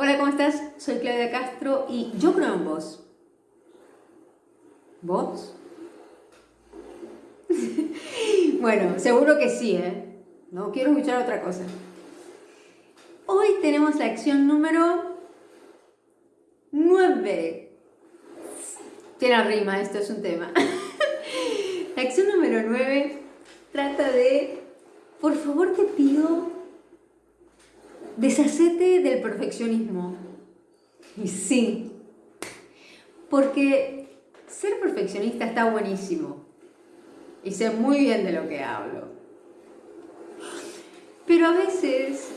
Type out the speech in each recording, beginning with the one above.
Hola, ¿cómo estás? Soy Claudia Castro y yo creo en vos. ¿Vos? bueno, seguro que sí, ¿eh? No quiero escuchar otra cosa. Hoy tenemos la acción número 9. Tiene rima, esto es un tema. la acción número 9 trata de, por favor te pido deshacete del perfeccionismo. Y sí, porque ser perfeccionista está buenísimo. Y sé muy bien de lo que hablo. Pero a veces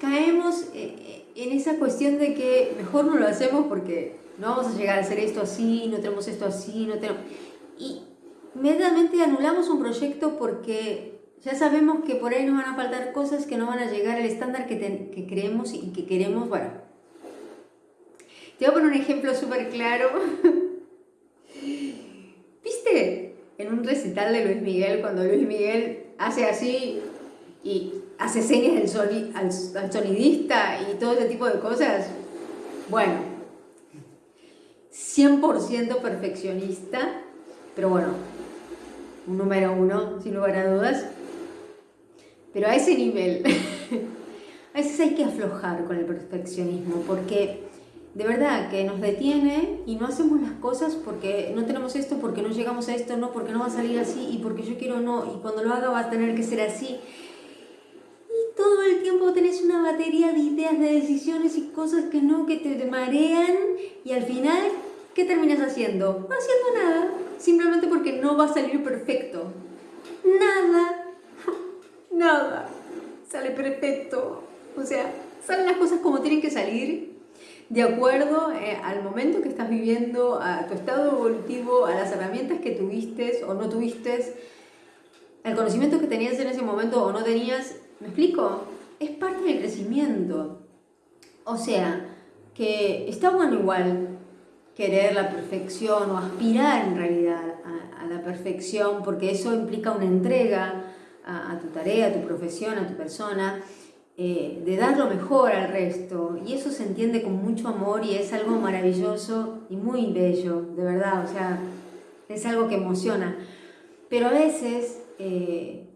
caemos eh, eh, en esa cuestión de que mejor no lo hacemos porque no vamos a llegar a hacer esto así, no tenemos esto así, no tenemos... Y inmediatamente anulamos un proyecto porque ya sabemos que por ahí nos van a faltar cosas que no van a llegar al estándar que, creemos y que queremos. Bueno, te voy a poner un ejemplo súper claro. ¿Viste? En un recital de Luis Miguel, cuando Luis Miguel hace así y hace señas al, sonidista y todo ese tipo de cosas. Bueno, 100% perfeccionista, pero bueno, un número uno, sin lugar a dudas. Pero a ese nivel, a veces hay que aflojar con el perfeccionismo, porque de verdad que nos detiene y no hacemos las cosas porque no tenemos esto, porque no llegamos a esto, no, porque no va a salir así y porque yo quiero no, y cuando lo haga va a tener que ser así. Y todo el tiempo tenés una batería de ideas, de decisiones y cosas que no, que te marean y al final, ¿qué terminas haciendo? No haciendo nada, simplemente porque no va a salir perfecto. Nada nada sale perfecto. O sea, salen las cosas como tienen que salir de acuerdo eh, al momento que estás viviendo, a tu estado evolutivo, a las herramientas que tuviste o no tuviste, al conocimiento que tenías en ese momento o no tenías. ¿Me explico? Es parte del crecimiento. O sea, que está bueno igual querer la perfección o aspirar en realidad a la perfección, porque eso implica una entrega, a, tu tarea, a tu profesión, a tu persona, eh, de dar lo mejor al resto. Y eso se entiende con mucho amor y es algo maravilloso y muy bello, de verdad, o sea, es algo que emociona. Pero a veces eh,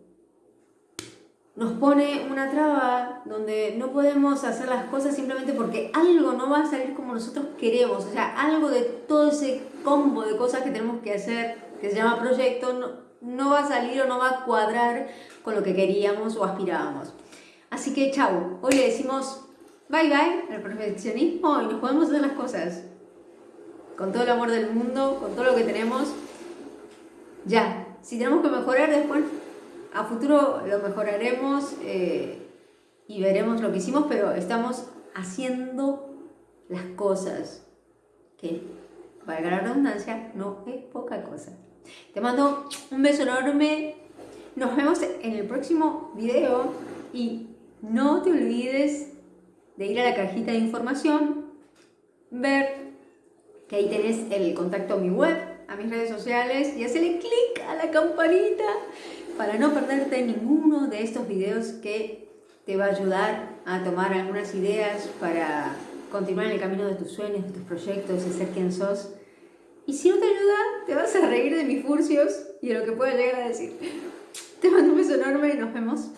nos pone una traba donde no podemos hacer las cosas simplemente porque algo no va a salir como nosotros queremos. O sea, algo de todo ese combo de cosas que tenemos que hacer, que se llama proyecto, no va a salir o no va a cuadrar con lo que queríamos o aspirábamos. Así que chao, hoy le decimos bye bye al perfeccionismo y nos podemos hacer las cosas con todo el amor del mundo, con todo lo que tenemos. Ya, si tenemos que mejorar después, a futuro lo mejoraremos eh, y veremos lo que hicimos, pero estamos haciendo las cosas que, valga la redundancia, no es poca cosa. Te mando un beso enorme. Nos vemos en el próximo video y no te olvides de ir a la cajita de información, ver que ahí tenés el contacto a mi web, a mis redes sociales y hacerle clic a la campanita para no perderte ninguno de estos videos que te va a ayudar a tomar algunas ideas para continuar en el camino de tus sueños, de tus proyectos, de ser quien sos y si no te ayuda, te vas a reír de mis furcios y de lo que pueda llegar a decir. Te mando un beso enorme y nos vemos.